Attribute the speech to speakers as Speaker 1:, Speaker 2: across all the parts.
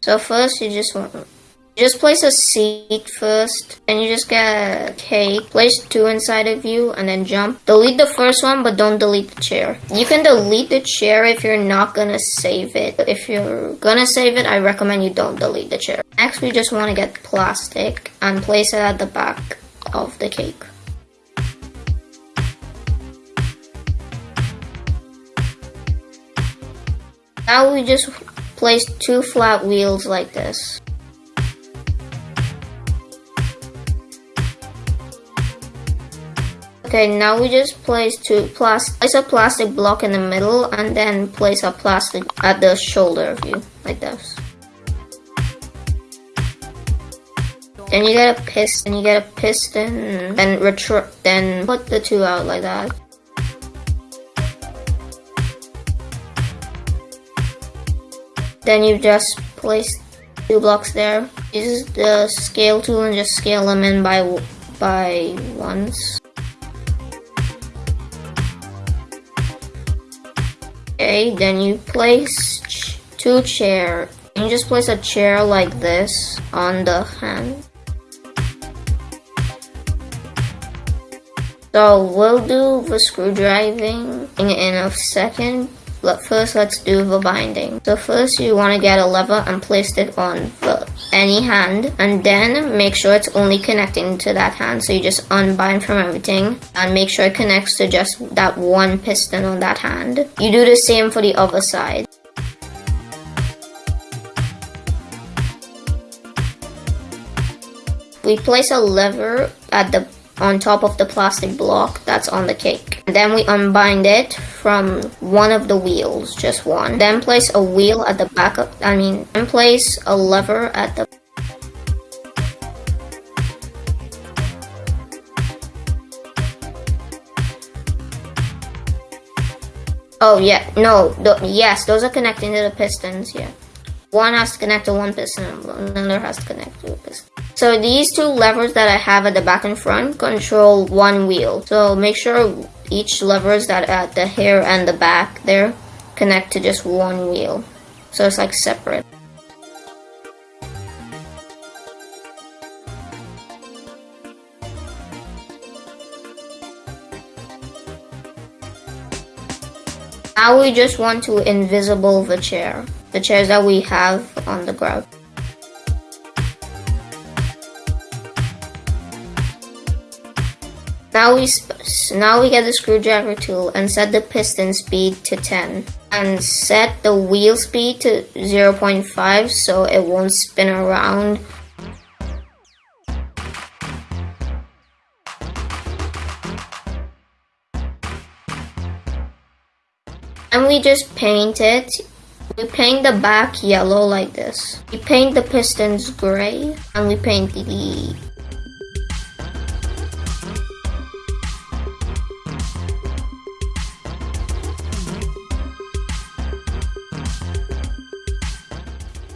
Speaker 1: So first you just want just place a seat first, and you just get a cake. Place two inside of you, and then jump. Delete the first one, but don't delete the chair. You can delete the chair if you're not gonna save it. If you're gonna save it, I recommend you don't delete the chair. Next, we just want to get plastic and place it at the back of the cake. Now we just place two flat wheels like this. Okay, now we just place two plastic, place a plastic block in the middle and then place a plastic at the shoulder of you, like this. Then you get a piston, and you get a piston, then retro, then put the two out like that. Then you just place two blocks there. Use the scale tool and just scale them in by by ones. Okay, then you place two chair. You just place a chair like this on the hand. So we'll do the screw screwdriving in a second, but first let's do the binding. So first you want to get a lever and place it on the any hand and then make sure it's only connecting to that hand. So you just unbind from everything and make sure it connects to just that one piston on that hand. You do the same for the other side. We place a lever at the on top of the plastic block that's on the cake. Then we unbind it from one of the wheels, just one. Then place a wheel at the back of, I mean, then place a lever at the Oh yeah, no, yes, those are connecting to the pistons, yeah. One has to connect to one piston, another has to connect to a piston. So these two levers that I have at the back and front control one wheel. So make sure each levers that at the here and the back there connect to just one wheel. So it's like separate. Now we just want to invisible the chair, the chairs that we have on the ground. Now we now we get the screwdriver tool and set the piston speed to 10 and set the wheel speed to 0.5 so it won't spin around. And we just paint it. We paint the back yellow like this. We paint the pistons gray and we paint the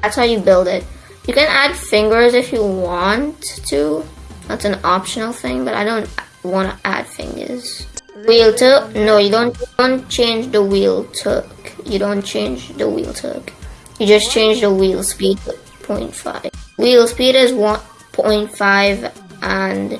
Speaker 1: That's how you build it. You can add fingers if you want to. That's an optional thing, but I don't want to add fingers. Wheel tuck? No, you don't, don't change the wheel tuck. You don't change the wheel tuck. You just change the wheel speed to 0.5. Wheel speed is 1.5 and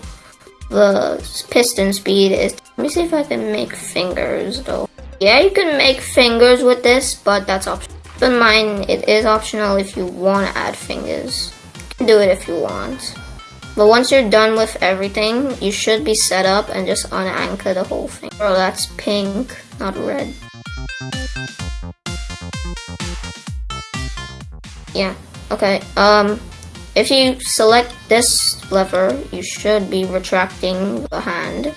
Speaker 1: the piston speed is... Let me see if I can make fingers though. Yeah, you can make fingers with this, but that's optional. But mine, it is optional if you want to add fingers. do it if you want. But once you're done with everything, you should be set up and just unanchor the whole thing. Bro, that's pink, not red. Yeah, okay. Um, if you select this lever, you should be retracting the hand.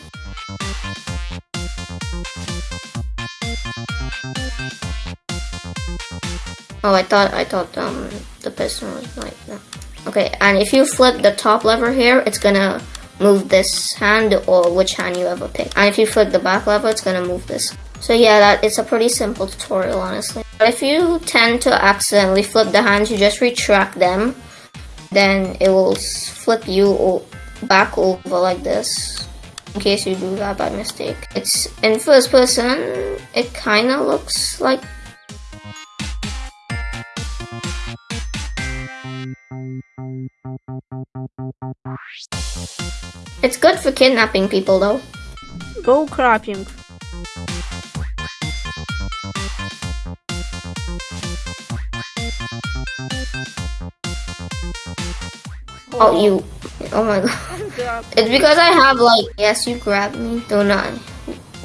Speaker 1: Oh, I thought I thought um the piston was like that. Okay, and if you flip the top lever here, it's gonna move this hand or which hand you ever pick. And if you flip the back lever, it's gonna move this. So yeah, that it's a pretty simple tutorial, honestly. But if you tend to accidentally flip the hands, you just retract them. Then it will flip you back over like this. In case you do that by mistake. It's in first person, it kind of looks like good for kidnapping people though.
Speaker 2: Go crapping.
Speaker 1: Oh, you. Oh my god. It's because I have like. Yes, you grabbed me. Do not.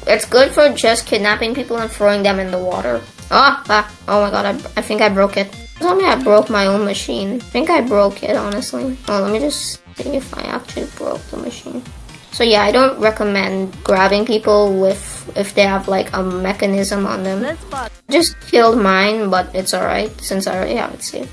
Speaker 1: It's good for just kidnapping people and throwing them in the water. Ah, ah. Oh my god, I, I think I broke it. Tell me I broke my own machine. I think I broke it, honestly. Oh, let me just if I actually broke the machine. So yeah, I don't recommend grabbing people with if they have like a mechanism on them. Just killed mine, but it's alright since I already have it saved.